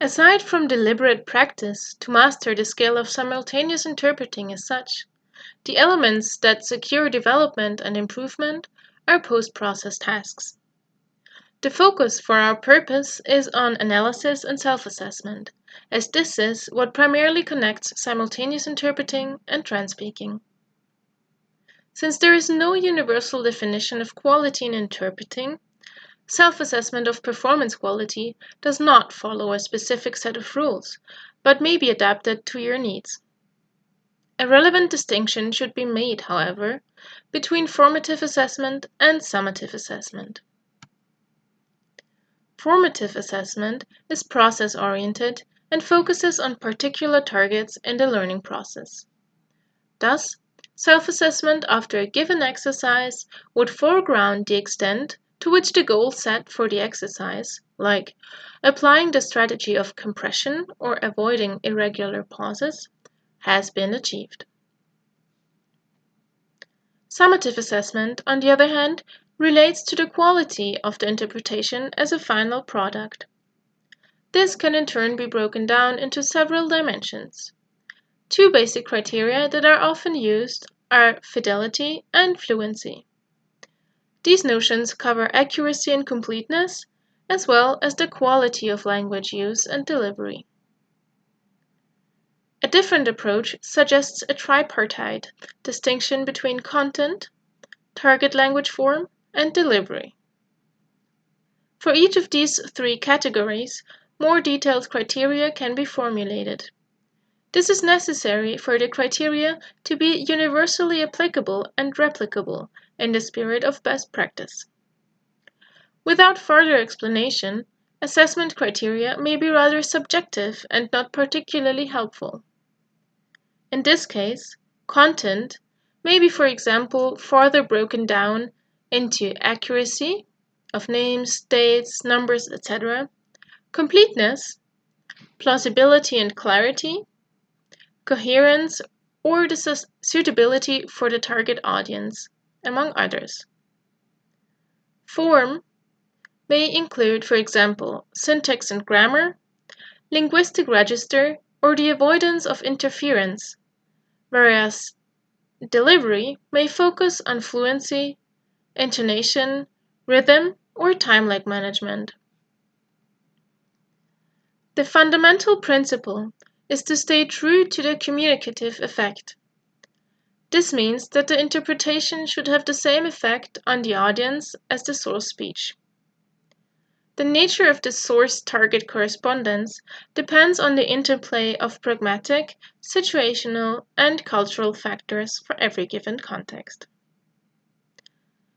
Aside from deliberate practice to master the skill of simultaneous interpreting as such, the elements that secure development and improvement are post-process tasks. The focus for our purpose is on analysis and self-assessment, as this is what primarily connects simultaneous interpreting and transpeaking. Since there is no universal definition of quality in interpreting, self-assessment of performance quality does not follow a specific set of rules, but may be adapted to your needs. A relevant distinction should be made, however, between formative assessment and summative assessment. Formative assessment is process-oriented and focuses on particular targets in the learning process. Thus, Self-assessment after a given exercise would foreground the extent to which the goal set for the exercise, like applying the strategy of compression or avoiding irregular pauses, has been achieved. Summative assessment, on the other hand, relates to the quality of the interpretation as a final product. This can in turn be broken down into several dimensions. Two basic criteria that are often used are fidelity and fluency. These notions cover accuracy and completeness, as well as the quality of language use and delivery. A different approach suggests a tripartite distinction between content, target language form, and delivery. For each of these three categories, more detailed criteria can be formulated. This is necessary for the criteria to be universally applicable and replicable in the spirit of best practice. Without further explanation, assessment criteria may be rather subjective and not particularly helpful. In this case, content may be, for example, further broken down into accuracy of names, dates, numbers, etc., completeness, plausibility and clarity, coherence, or the suitability for the target audience, among others. Form may include, for example, syntax and grammar, linguistic register, or the avoidance of interference, whereas delivery may focus on fluency, intonation, rhythm, or time lag management. The fundamental principle is to stay true to the communicative effect. This means that the interpretation should have the same effect on the audience as the source speech. The nature of the source-target correspondence depends on the interplay of pragmatic, situational, and cultural factors for every given context.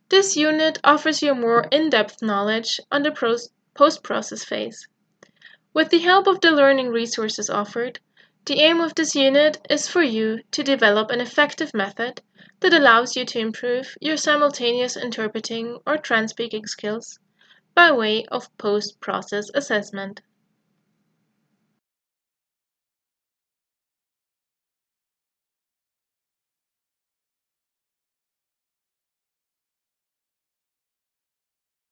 This unit offers you more in-depth knowledge on the post-process phase. With the help of the learning resources offered, the aim of this unit is for you to develop an effective method that allows you to improve your simultaneous interpreting or transpeaking skills by way of post-process assessment.